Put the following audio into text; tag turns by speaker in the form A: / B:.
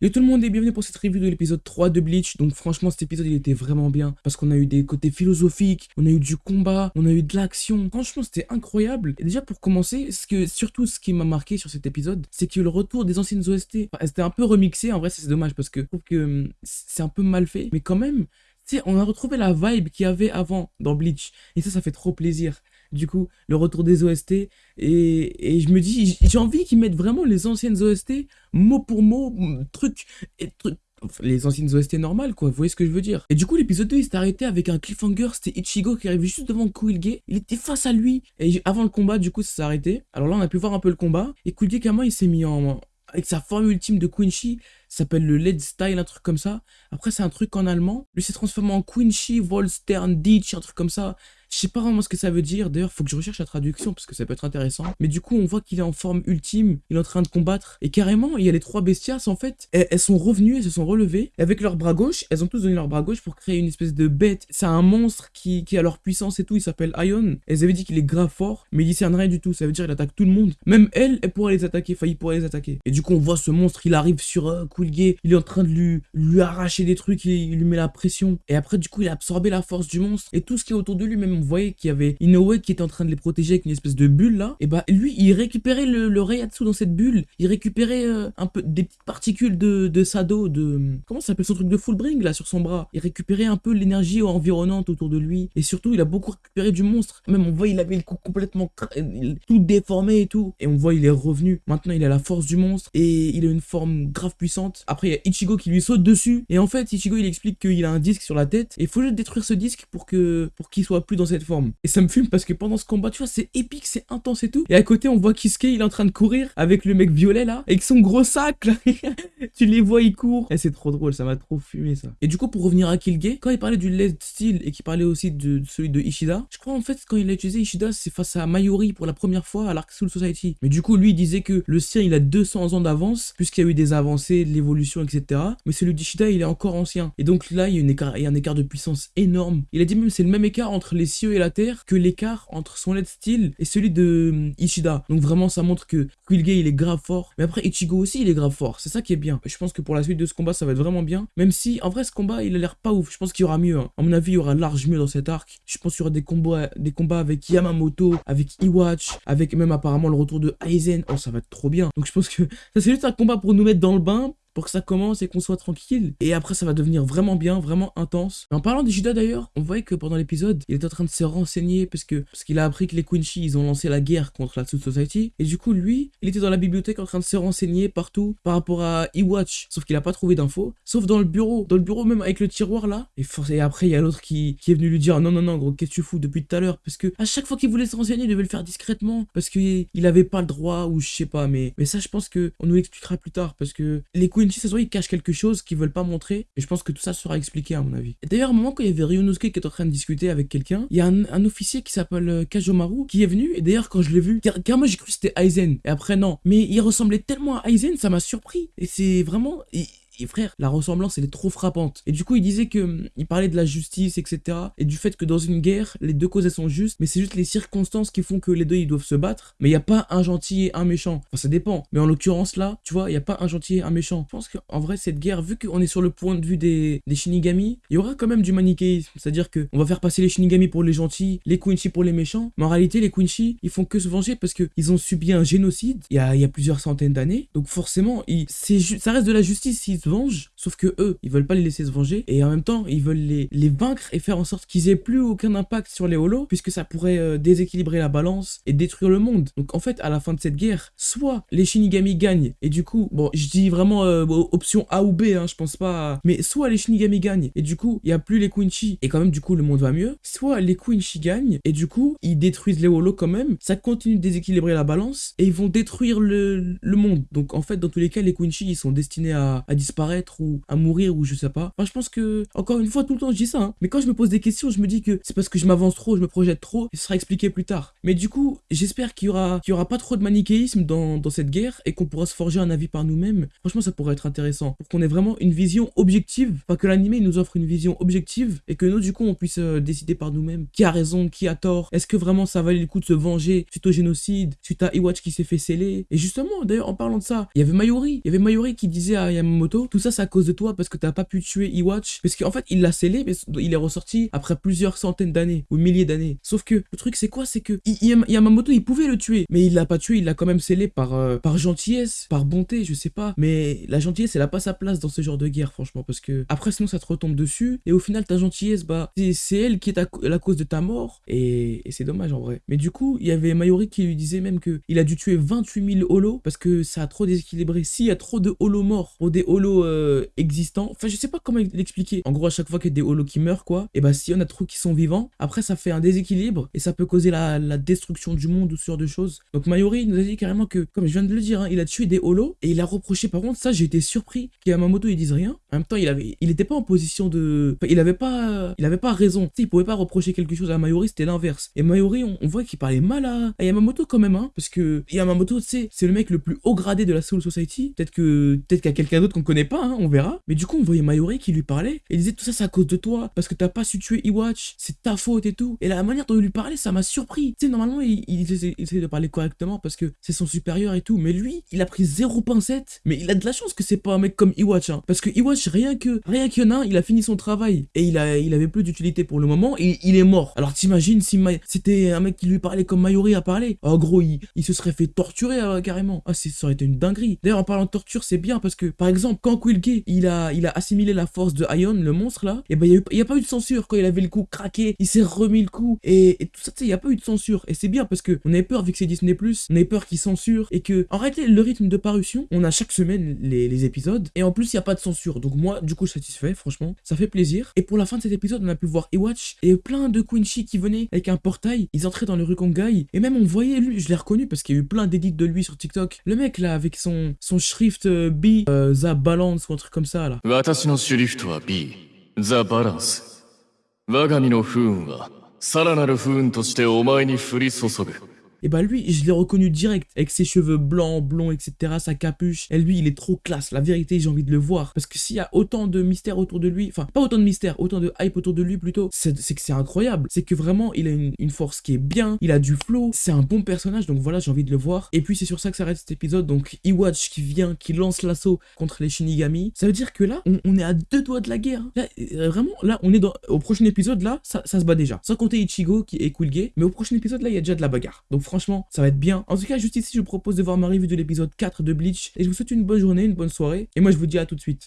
A: Yo tout le monde et bienvenue pour cette review de l'épisode 3 de Bleach. Donc franchement cet épisode il était vraiment bien parce qu'on a eu des côtés philosophiques, on a eu du combat, on a eu de l'action. Franchement c'était incroyable. Et déjà pour commencer, ce que, surtout ce qui m'a marqué sur cet épisode, c'est que le retour des anciennes OST, c'était un peu remixé. En vrai c'est dommage parce que je trouve que hum, c'est un peu mal fait. Mais quand même, tu sais, on a retrouvé la vibe qu'il y avait avant dans Bleach. Et ça, ça fait trop plaisir du coup, le retour des OST. Et, je me dis, j'ai envie qu'ils mettent vraiment les anciennes OST, mot pour mot, truc, et truc. les anciennes OST normales, quoi, vous voyez ce que je veux dire. Et du coup, l'épisode 2, il s'est arrêté avec un cliffhanger, c'était Ichigo qui arrivait juste devant Kuilge, il était face à lui, et avant le combat, du coup, ça s'est arrêté. Alors là, on a pu voir un peu le combat, et Kuilge, comment il s'est mis en... Avec sa forme ultime de Quincy, s'appelle le Led Style, un truc comme ça. Après, c'est un truc en allemand. Lui, s'est transformé en Quincy, Volstern, Ditch, un truc comme ça. Je sais pas vraiment ce que ça veut dire. D'ailleurs, faut que je recherche la traduction parce que ça peut être intéressant. Mais du coup, on voit qu'il est en forme ultime. Il est en train de combattre. Et carrément, il y a les trois bestias en fait. Elles, sont revenues, elles se sont relevées. Et avec leur bras gauche, elles ont tous donné leur bras gauche pour créer une espèce de bête. C'est un monstre qui, a leur puissance et tout. Il s'appelle Ion. Elles avaient dit qu'il est grave fort, mais il discerne rien du tout. Ça veut dire qu'il attaque tout le monde. Même elle, elle pourrait les attaquer. Enfin, il les attaquer. Et du coup, on voit ce monstre. Il arrive sur euh, Il est en train de lui, arracher des trucs. Il, il lui met la pression. Et après, du coup, il a absorbé la force du monstre. Et tout ce qui est autour de lui, même, on voyait qu'il y avait Inoue qui était en train de les protéger avec une espèce de bulle là, et bah lui il récupérait le, le Reiatsu dans cette bulle, il récupérait euh, un peu des petites particules de, de Sado, de... Comment ça s'appelle son truc de Fullbring là sur son bras. Il récupérait un peu l'énergie environnante autour de lui, et surtout il a beaucoup récupéré du monstre, même on voit il avait le cou complètement tout déformé et tout, et on voit il est revenu, maintenant il a la force du monstre, et il a une forme grave puissante, après il y a Ichigo qui lui saute dessus, et en fait Ichigo il explique qu'il a un disque sur la tête, et il faut juste détruire ce disque pour que pour qu'il soit plus dans cette forme, et ça me fume parce que pendant ce combat, tu vois, c'est épique, c'est intense et tout. Et à côté, on voit Kisuke, il est en train de courir avec le mec violet là, avec son gros sac là. tu les vois, il court. Et c'est trop drôle, ça m'a trop fumé ça. Et du coup, pour revenir à Killgate, quand il parlait du LED style et qu'il parlait aussi de, celui de Ishida, je crois en fait, quand il a utilisé Ishida, c'est face à Mayuri pour la première fois à l'Arc Soul Society. Mais du coup, lui, il disait que le sien, il a 200 ans d'avance, puisqu'il y a eu des avancées, de l'évolution, etc. Mais celui d'Ishida, il est encore ancien. Et donc là, il y, a une écart, il y a un écart de puissance énorme. Il a dit même c'est le même écart entre les et la terre que l'écart entre son LED style et celui de hum, Ishida. Donc vraiment, ça montre que Quilge, il est grave fort. Mais après, Ichigo aussi, il est grave fort. C'est ça qui est bien. Je pense que pour la suite de ce combat, ça va être vraiment bien. Même si, en vrai, ce combat, il a l'air pas ouf. Je pense qu'il y aura mieux. Hein. À mon avis, il y aura large mieux dans cet arc. Je pense qu'il y aura des combats, des combats avec Yamamoto, avec Iwatch, avec même apparemment le retour de Aizen. Oh, ça va être trop bien. Donc je pense que ça, c'est juste un combat pour nous mettre dans le bain pour que ça commence et qu'on soit tranquille. Et après, ça va devenir vraiment bien, vraiment intense. En parlant d'Ishida d'ailleurs, on voyait que pendant l'épisode, il était en train de se renseigner parce que parce qu'il a appris que les Quincy, ils ont lancé la guerre contre la Soul Society. Et du coup, lui, il était dans la bibliothèque en train de se renseigner partout par rapport à Iwatch. Sauf qu'il a pas trouvé d'infos. Sauf dans le bureau. Dans le bureau, même avec le tiroir là. Et, et après, il y a l'autre qui, qui est venu lui dire Non, non, non, gros, qu'est-ce que tu fous depuis tout à l'heure? Parce que à chaque fois qu'il voulait se renseigner, il devait le faire discrètement. Parce qu'il avait pas le droit ou je sais pas. Mais, mais ça, je pense que on nous l'expliquera plus tard. Parce que les Quincy, ça ils cachent quelque chose qu'ils veulent pas montrer. Et je pense que tout ça sera expliqué à mon avis. D'ailleurs, un moment, quand il y avait Ryunosuke qui était en train de discuter avec quelqu'un, il y a un, officier qui s'appelle euh, Kajomaru qui est venu. Et d'ailleurs, quand je l'ai vu, car, moi j'ai cru que c'était Aizen. Et après, non. Mais il ressemblait tellement à Aizen, ça m'a surpris. Et c'est vraiment. Et frère, la ressemblance, elle est trop frappante. Et du coup, il disait que hum, il parlait de la justice, etc. Et du fait que dans une guerre, les deux causes, elles sont justes. Mais c'est juste les circonstances qui font que les deux, ils doivent se battre. Mais il n'y a pas un gentil et un méchant. Enfin, ça dépend. Mais en l'occurrence, là, tu vois, il n'y a pas un gentil et un méchant. Je pense qu'en vrai, cette guerre, vu qu'on est sur le point de vue des, des Shinigami, il y aura quand même du manichéisme. C'est-à-dire que on va faire passer les Shinigami pour les gentils, les Quincy pour les méchants. Mais en réalité, les Quincy, ils font que se venger parce qu'ils ont subi un génocide il y a, plusieurs centaines d'années. Donc forcément, ça reste de la justice s'ils se vengent. Sauf que eux, ils veulent pas les laisser se venger et en même temps, ils veulent les, les vaincre et faire en sorte qu'ils aient plus aucun impact sur les holos puisque ça pourrait euh, déséquilibrer la balance et détruire le monde. Donc en fait, à la fin de cette guerre, soit les Shinigami gagnent et du coup, bon, je dis vraiment euh, option A ou B, hein, je pense pas, mais soit les Shinigami gagnent et du coup, il y a plus les Quincy et quand même du coup le monde va mieux, soit les Quincy gagnent et du coup, ils détruisent les holos quand même, ça continue de déséquilibrer la balance et ils vont détruire le, le monde. Donc en fait, dans tous les cas, les Quincy, ils sont destinés à, à disparaître ou à mourir ou je sais pas. Enfin, je pense que, encore une fois, tout le temps je dis ça, hein. mais quand je me pose des questions, je me dis que c'est parce que je m'avance trop, je me projette trop, et ce sera expliqué plus tard. Mais du coup, j'espère qu'il y aura, y aura pas trop de manichéisme dans, cette guerre et qu'on pourra se forger un avis par nous-mêmes. Franchement, ça pourrait être intéressant pour qu'on ait vraiment une vision objective, enfin que l'animé nous offre une vision objective et que nous, du coup, on puisse euh, décider par nous-mêmes qui a raison, qui a tort? Est-ce que vraiment ça valait le coup de se venger suite au génocide, suite à Iwatch qui s'est fait sceller? Et justement, d'ailleurs, en parlant de ça, il y avait Mayuri, il y avait Mayuri qui disait à Yamamoto tout ça c'est à cause de toi parce que t'as pas pu tuer Iwatch. Parce qu'en fait, il l'a scellé, mais il est ressorti après plusieurs centaines d'années ou milliers d'années. Sauf que le truc c'est quoi? C'est que Yamamoto il pouvait le tuer, mais il l'a pas tué, il l'a quand même scellé par, euh, par gentillesse, par bonté, je sais pas. Mais la gentillesse elle a pas sa place dans ce genre de guerre, franchement, parce que après sinon ça te retombe dessus et au final ta gentillesse, bah c'est elle qui est la cause de ta mort et, c'est dommage en vrai. Mais du coup, il y avait Mayori qui lui disait même que il a dû tuer 28 000 holos parce que ça a trop déséquilibré. S'il y a trop de holos morts pour des holos euh, existants, enfin je sais pas comment l'expliquer. En gros, à chaque fois qu'il y a des holos qui meurent, quoi, et bah si on a trop qui sont vivants, après ça fait un déséquilibre et ça peut causer la, destruction du monde ou ce genre de choses. Donc Mayori nous a dit carrément que, comme je viens de le dire, hein, il a tué des holos et il a reproché. Par contre, ça j'ai été surpris qu'Yamamoto il dise rien. En même temps, il avait, il était pas en position de, il avait pas, il avait pas raison. Tu sais, il pouvait pas reprocher quelque chose à Mayori, c'était l'inverse. Et Mayori, on, voit qu'il parlait mal à, Yamamoto quand même, hein, parce que Yamamoto, tu sais, c'est le mec le plus haut gradé de la Soul Society. Peut-être que, peut-être qu'il y a quelqu'un d'autre qu'on connaît pas, hein, on verra. Mais du coup, on voyait Mayori qui lui parlait et disait tout ça c'est à cause de toi parce que t'as pas su tuer Iwatch, c'est ta faute et tout. Et la manière dont il lui parlait, ça m'a surpris. Tu sais, normalement, il, il, essaie, de parler correctement parce que c'est son supérieur et tout. Mais lui, il a pris zéro pincette. Mais il a de la chance que c'est pas un mec comme Iwatch, hein, parce que Iwatch, rien que, rien qu'il y en il a fini son travail et il a, il avait plus d'utilité pour le moment et il est mort. Alors t'imagines si c'était un mec qui lui parlait comme Mayori a parlé. En gros, il, il se serait fait torturer euh, carrément. Ah, ça aurait été une dinguerie. D'ailleurs, en parlant de torture, c'est bien parce que, par exemple, quand Quilke, il a, il a assimilé la force de Ion, le monstre là, et ben il n'y a, pas eu de censure. Quand il avait le coup craqué, il s'est remis le coup et, tout ça, tu sais, il n'y a pas eu de censure. Et c'est bien parce que on avait peur, vu que c'est Disney, on avait peur qu'il censure et que, en réalité, le rythme de parution, on a chaque semaine les, épisodes et en plus, il n'y a pas de censure. Donc, moi, du coup, satisfait, franchement, ça fait plaisir. Et pour la fin de cet épisode, on a pu voir Ewatch et plein de Quincy qui venaient avec un portail. Ils entraient dans le Rukongai et même on voyait lui, je l'ai reconnu parce qu'il y a eu plein d'édits de lui sur TikTok. Le mec là, avec son, son shrift euh, B, euh, The Balance ou un truc comme ça là.
B: 私のシュリフトは B、ザ・バランス。我が身の不運は、さらなる不運としてお前に降り注ぐ。
A: Et bah lui, je l'ai reconnu direct, avec ses cheveux blancs, blonds, etc., sa capuche. Et lui, il est trop classe. La vérité, j'ai envie de le voir. Parce que s'il y a autant de mystères autour de lui, enfin, pas autant de mystères, autant de hype autour de lui plutôt, c'est que c'est incroyable. C'est que vraiment, il a une, force qui est bien, il a du flow, c'est un bon personnage, donc voilà, j'ai envie de le voir. Et puis, c'est sur ça que s'arrête cet épisode. Donc, Iwatch qui vient, qui lance l'assaut contre les Shinigami. Ça veut dire que là, on, est à deux doigts de la guerre. Là, euh, vraiment, là, on est dans, au prochain épisode, là, ça, se bat déjà. Sans compter Ichigo qui est cool gay. Mais au prochain épisode, là, il y a déjà de la bagarre. Franchement, ça va être bien. En tout cas, juste ici, je vous propose de voir ma revue de l'épisode 4 de Bleach. Et je vous souhaite une bonne journée, une bonne soirée. Et moi, je vous dis à tout de suite.